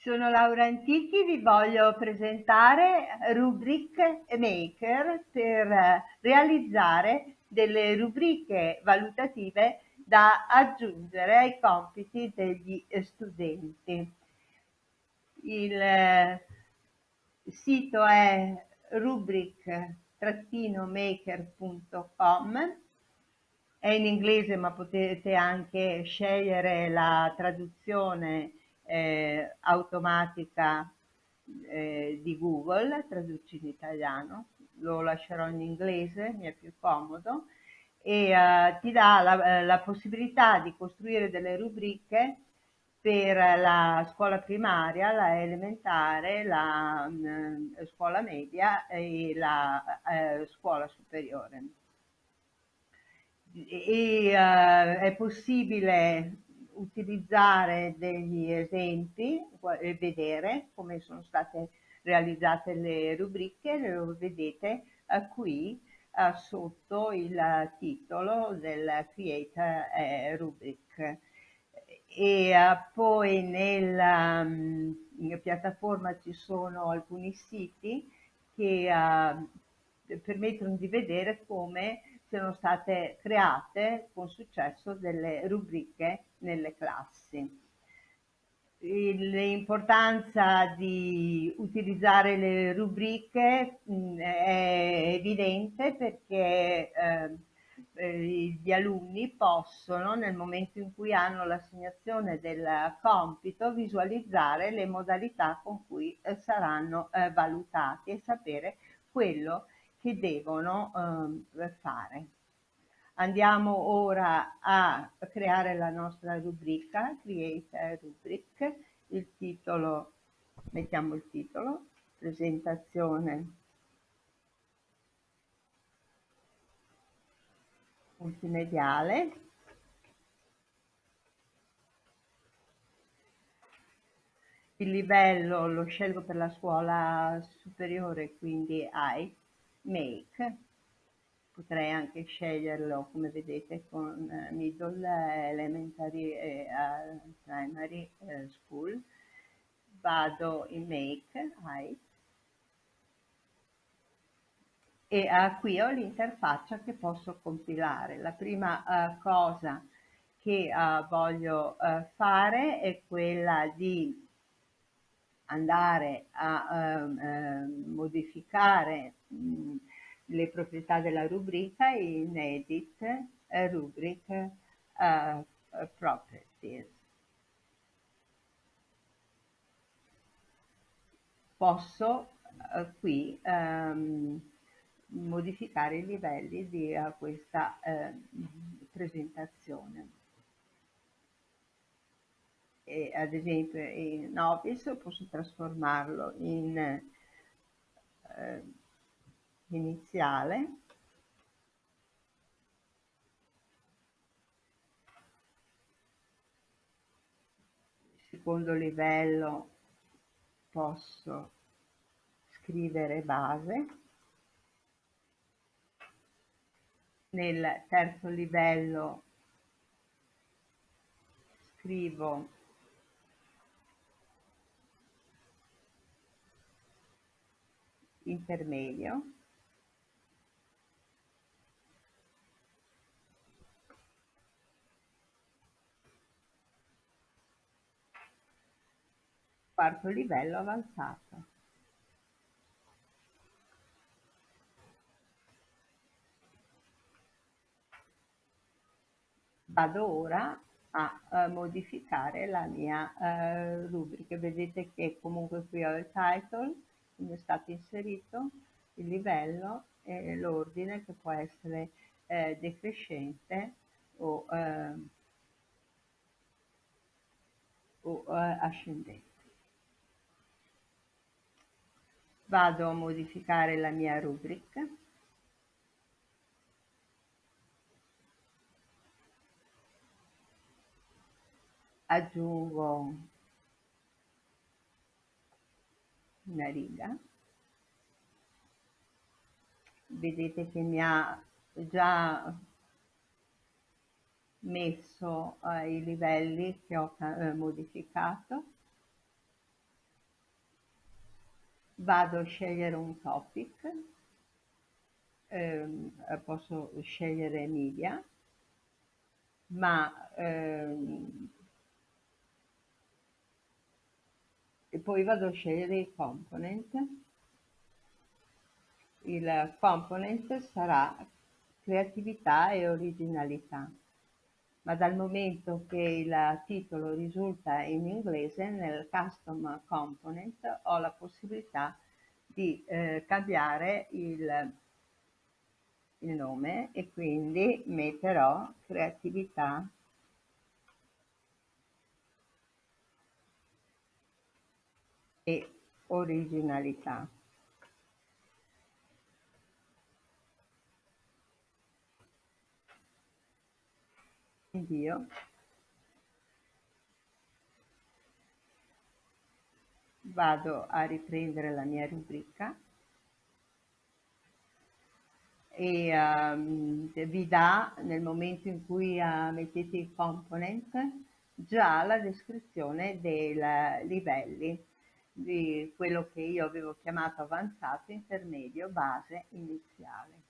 Sono Laura Antichi, vi voglio presentare Rubric Maker per realizzare delle rubriche valutative da aggiungere ai compiti degli studenti. Il sito è rubric-maker.com è in inglese ma potete anche scegliere la traduzione eh, automatica eh, di Google, traduci in italiano, lo lascerò in inglese, mi è più comodo, e uh, ti dà la, la, possibilità di costruire delle rubriche per la scuola primaria, la elementare, la uh, scuola media e la uh, scuola superiore. E, è possibile utilizzare degli esempi e vedere come sono state realizzate le rubriche, lo vedete qui sotto il titolo del Create Rubric. E poi nella mm, piattaforma ci sono alcuni siti che permettono di vedere come siano state create con successo delle rubriche nelle classi. L'importanza di utilizzare le rubriche mh, è evidente perché eh, gli alunni possono, nel momento in cui hanno l'assegnazione del compito, visualizzare le modalità con cui eh, saranno eh, valutati e sapere quello che devono eh, fare. Andiamo ora a creare la nostra rubrica, Create a Rubric, il titolo, mettiamo il titolo, presentazione. Multimediale, il livello lo scelgo per la scuola superiore, quindi AI, make potrei anche sceglierlo come vedete con eh, middle elementary e uh, primary uh, school. Vado in make height e qui ho l'interfaccia che posso compilare. La prima cosa che voglio fare è quella di andare a uh, modificare mh, le proprietà della rubrica in Edit uh, Rubric uh, Properties. Posso qui um, modificare i livelli di questa presentazione e ad esempio in Office posso trasformarlo in eh, iniziale. Secondo livello posso scrivere base. Nel terzo livello scrivo intermedio quarto livello avanzato vado ora a, a modificare la mia uh, rubrica vedete che comunque qui ho il title quindi è stato inserito il livello e l'ordine che può essere eh, decrescente o, eh, o eh, ascendente. Vado a modificare la mia rubrica. Aggiungo una riga vedete che mi ha già messo eh, i livelli che ho eh, modificato vado a scegliere un topic, ehm, posso scegliere media, ma ehm, e poi vado a scegliere il component. Il component sarà creatività e originalità ma dal momento che il titolo risulta in inglese nel custom component ho la possibilità di eh, cambiare il, il nome e quindi metterò creatività e originalità. Invio vado a riprendere la mia rubrica e um, vi dà nel momento in cui uh, mettete il component già la descrizione dei livelli di quello che io avevo chiamato avanzato, intermedio, base, iniziale.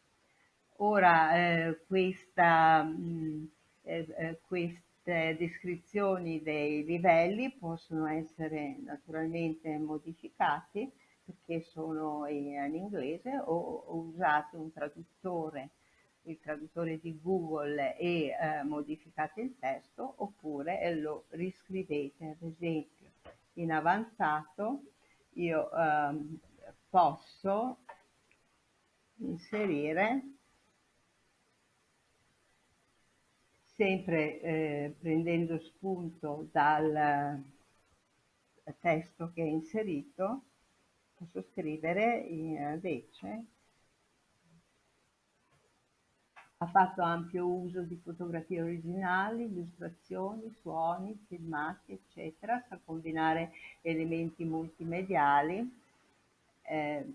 Ora eh, questa mh, eh, eh, queste descrizioni dei livelli possono essere naturalmente modificati perché sono in, in inglese o, o usate un traduttore il traduttore di Google e eh, modificate il testo oppure lo riscrivete. Ad esempio in avanzato io eh, posso inserire sempre eh, prendendo spunto dal testo che è inserito, posso scrivere invece ha fatto ampio uso di fotografie originali, illustrazioni, suoni, filmati, eccetera, sa combinare elementi multimediali eh,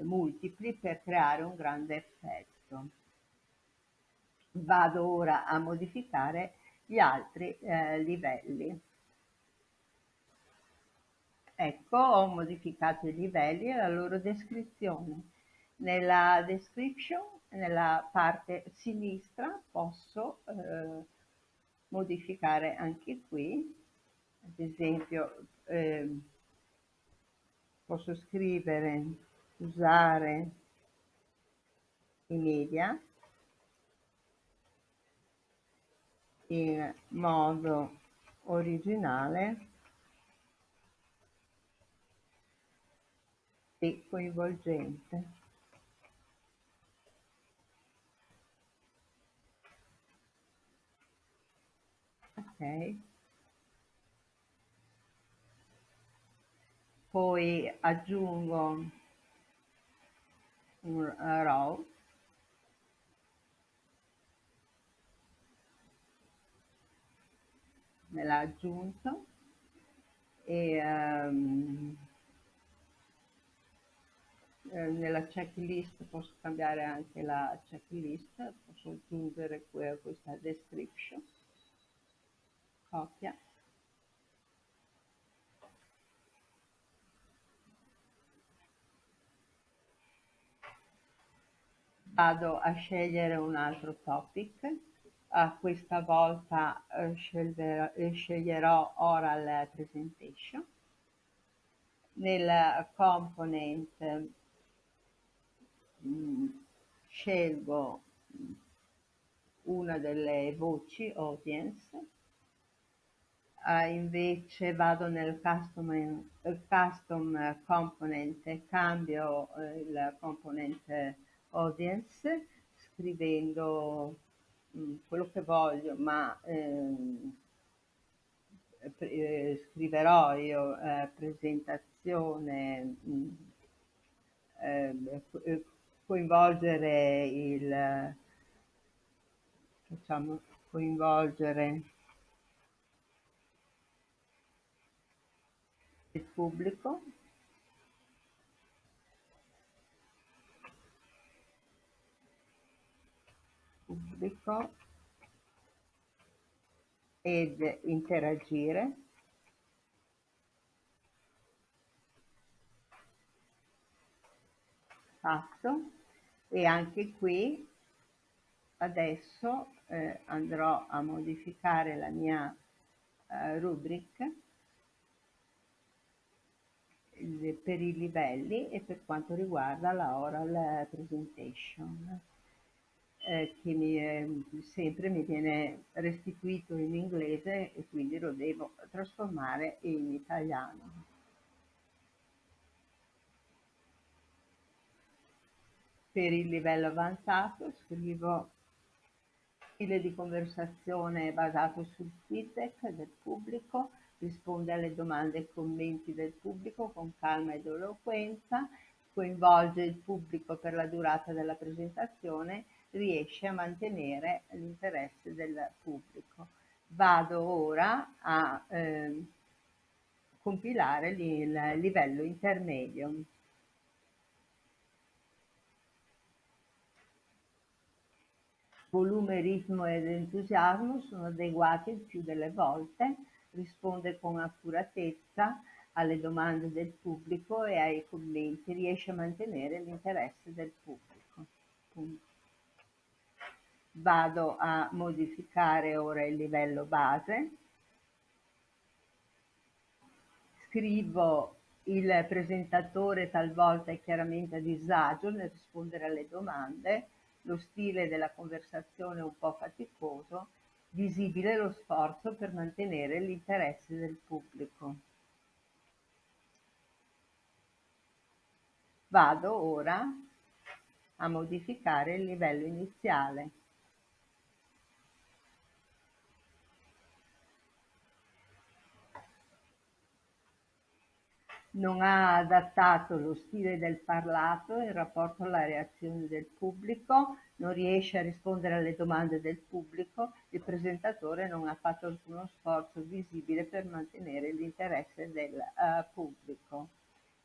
multipli per creare un grande effetto vado ora a modificare gli altri eh, livelli. Ecco, ho modificato i livelli e la loro descrizione. Nella description, nella parte sinistra, posso eh, modificare anche qui, ad esempio eh, posso scrivere, usare i media, in modo originale e coinvolgente. Ok. Poi aggiungo un row me l'ha aggiunto e um, nella checklist posso cambiare anche la checklist, posso aggiungere questa description, copia. Vado a scegliere un altro topic Uh, questa volta uh, sceglierò, sceglierò Oral Presentation. Nel component mh, mm, scelgo una delle voci audience, uh, invece vado nel custom, custom component cambio il component audience scrivendo quello che voglio, ma ehm, eh, scriverò io eh, presentazione, mm, eh, coinvolgere il, facciamo coinvolgere il pubblico pubblico ed interagire. Fatto. E anche qui adesso eh, andrò a modificare la mia eh, rubric per i livelli e per quanto riguarda la oral presentation eh, che mi, eh, sempre mi viene restituito in inglese e quindi lo devo trasformare in italiano. Per il livello avanzato scrivo stile di conversazione basato sul feedback del pubblico, risponde alle domande e commenti del pubblico con calma ed eloquenza, coinvolge il pubblico per la durata della presentazione, riesce a mantenere l'interesse del pubblico. Vado ora a eh, compilare il livello intermedio. Volume, ritmo ed entusiasmo sono adeguati il più delle volte, risponde con accuratezza alle domande del pubblico e ai commenti, riesce a mantenere l'interesse del pubblico. Vado a modificare ora il livello base, scrivo il presentatore talvolta è chiaramente a disagio nel rispondere alle domande, lo stile della conversazione un po' faticoso, visibile lo sforzo per mantenere l'interesse del pubblico. Vado ora a modificare il livello iniziale. Non ha adattato lo stile del parlato in rapporto alla reazione del pubblico, non riesce a rispondere alle domande del pubblico, il presentatore non ha fatto alcuno sforzo visibile per mantenere l'interesse del uh, pubblico.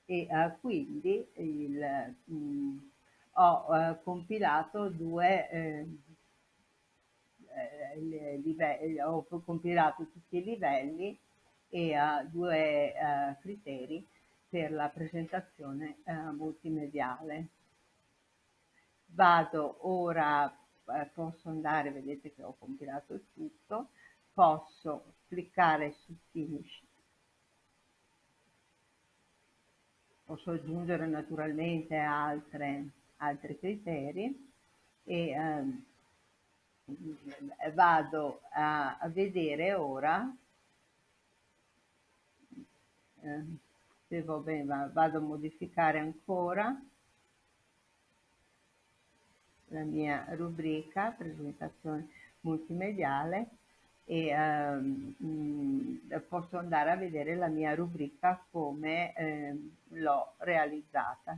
E uh, quindi il, mh, mm, ho uh, compilato due eh, livelli, ho compilato tutti i livelli e due criteri per la presentazione eh, multimediale. Vado ora, eh, posso andare, vedete che ho compilato il tutto, posso cliccare su Finish. Posso aggiungere naturalmente altre, altri criteri e ehm, vado a, vedere ora eh, devo, beh, vado a modificare ancora la mia rubrica presentazione multimediale e um, posso andare a vedere la mia rubrica come eh, l'ho realizzata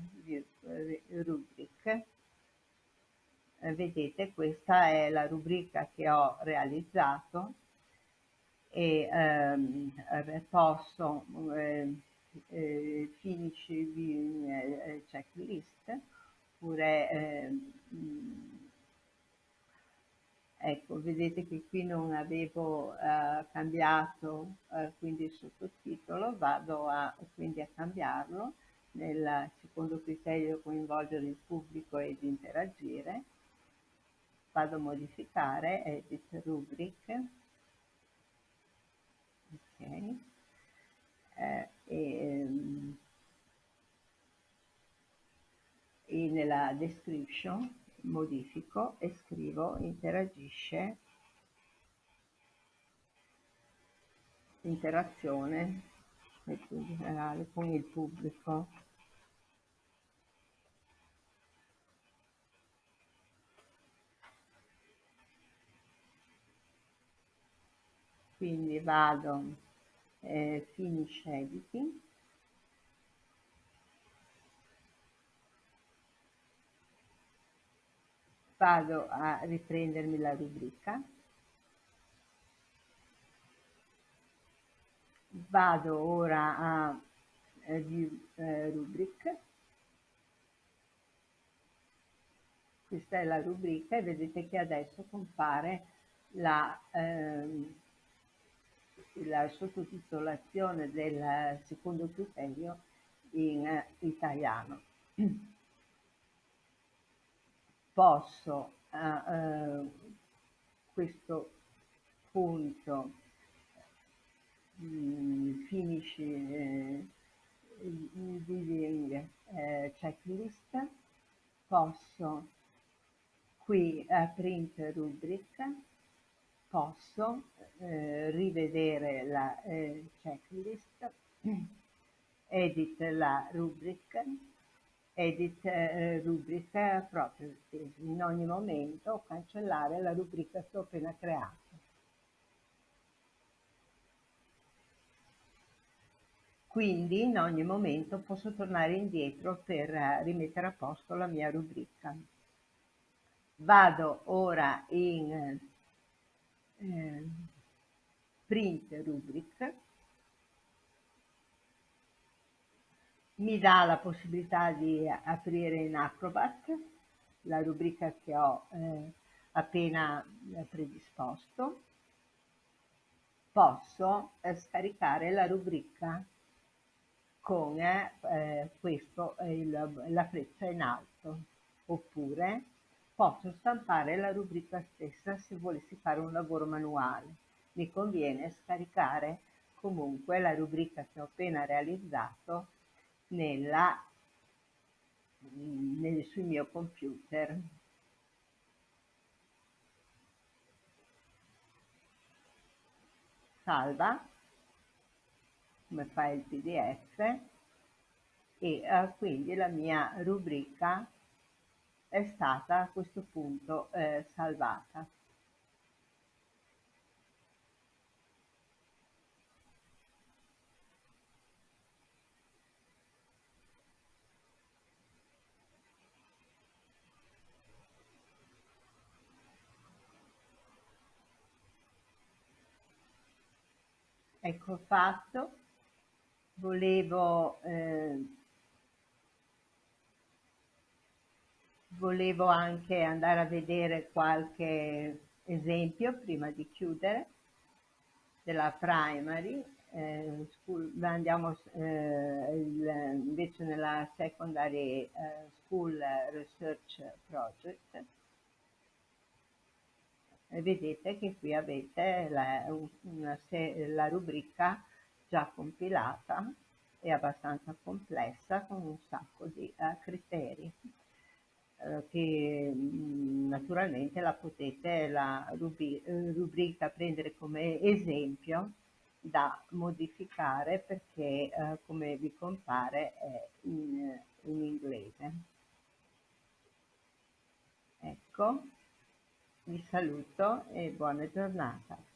rubric eh, vedete questa è la rubrica che ho realizzato e ehm, posso eh, eh, finish viewing eh, checklist oppure eh, ecco vedete che qui non avevo eh, cambiato eh, quindi il sottotitolo vado a, quindi a cambiarlo nel secondo criterio coinvolgere il pubblico ed interagire. Vado a modificare edit rubric. Ok. Eh, e, e nella description modifico e scrivo interagisce interazione con il pubblico. Quindi vado eh, finish editing vado a riprendermi la rubrica. Vado ora a eh, view eh, rubric questa è la rubrica e vedete che adesso compare la eh, la sottotitolazione del secondo criterio in italiano. posso a eh, questo punto mm, finish eh, using eh, checklist posso qui a print rubric posso eh, rivedere la eh, checklist edit la rubrica edit eh, rubrica properties in ogni momento cancellare la rubrica che ho appena creato quindi in ogni momento posso tornare indietro per eh, rimettere a posto la mia rubrica. Vado ora in eh, print rubric, mi dà la possibilità di aprire in Acrobat la rubrica che ho eh, appena eh, predisposto, posso eh, scaricare la rubrica con eh, questo, il, la freccia in alto, oppure posso stampare la rubrica stessa se volessi fare un lavoro manuale. Mi conviene scaricare comunque la rubrica che ho appena realizzato nella, nel, sul mio computer. Salva come file pdf e eh, quindi la mia rubrica è stata a questo punto eh, salvata. Ecco fatto volevo, eh, volevo anche andare a vedere qualche esempio prima di chiudere della primary eh, school, andiamo eh, il, invece nella secondary eh, school research project. E vedete che qui avete la, una, la rubrica già compilata e abbastanza complessa con un sacco di uh, criteri uh, che mh, naturalmente la potete la rubri rubrica prendere come esempio da modificare perché uh, come vi compare è in, in inglese. Ecco vi saluto e buona giornata